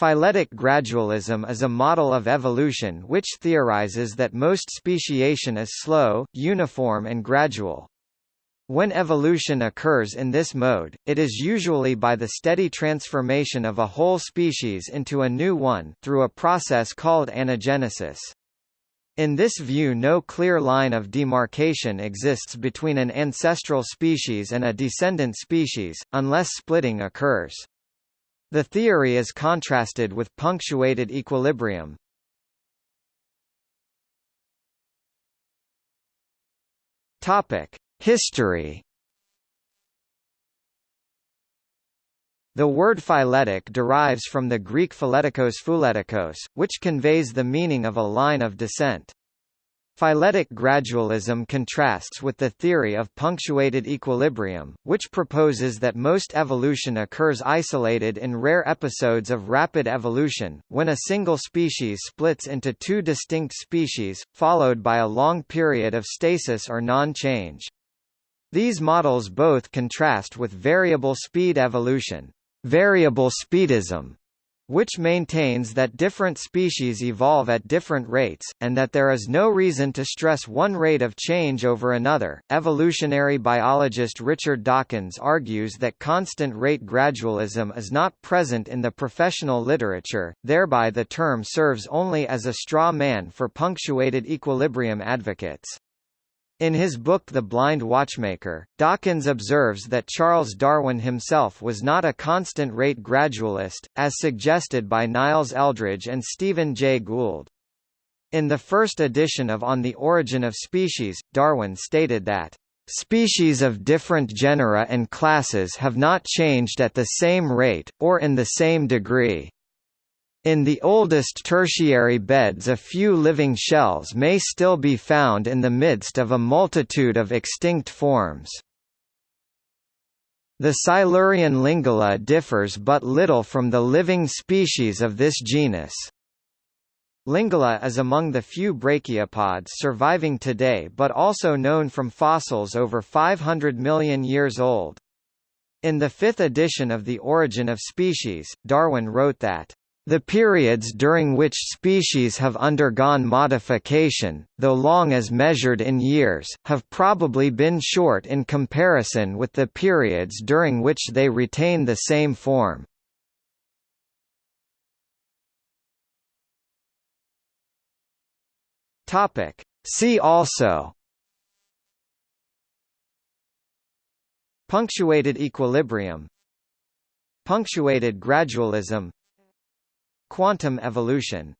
Phyletic gradualism is a model of evolution which theorizes that most speciation is slow, uniform and gradual. When evolution occurs in this mode, it is usually by the steady transformation of a whole species into a new one through a process called anagenesis. In this view no clear line of demarcation exists between an ancestral species and a descendant species, unless splitting occurs. The theory is contrasted with punctuated equilibrium. History. The word phyletic derives from the Greek phyletikos phuletikos, which conveys the meaning of a line of descent. Phyletic gradualism contrasts with the theory of punctuated equilibrium, which proposes that most evolution occurs isolated in rare episodes of rapid evolution, when a single species splits into two distinct species, followed by a long period of stasis or non-change. These models both contrast with variable speed evolution, variable speedism, which maintains that different species evolve at different rates, and that there is no reason to stress one rate of change over another. Evolutionary biologist Richard Dawkins argues that constant rate gradualism is not present in the professional literature, thereby the term serves only as a straw man for punctuated equilibrium advocates. In his book The Blind Watchmaker, Dawkins observes that Charles Darwin himself was not a constant-rate gradualist, as suggested by Niles Eldredge and Stephen Jay Gould. In the first edition of On the Origin of Species, Darwin stated that Species of different genera and classes have not changed at the same rate, or in the same degree. In the oldest tertiary beds a few living shells may still be found in the midst of a multitude of extinct forms. The Silurian Lingula differs but little from the living species of this genus. Lingula is among the few brachiopods surviving today but also known from fossils over 500 million years old. In the fifth edition of The Origin of Species, Darwin wrote that the periods during which species have undergone modification, though long as measured in years, have probably been short in comparison with the periods during which they retain the same form. See also Punctuated equilibrium Punctuated gradualism Quantum evolution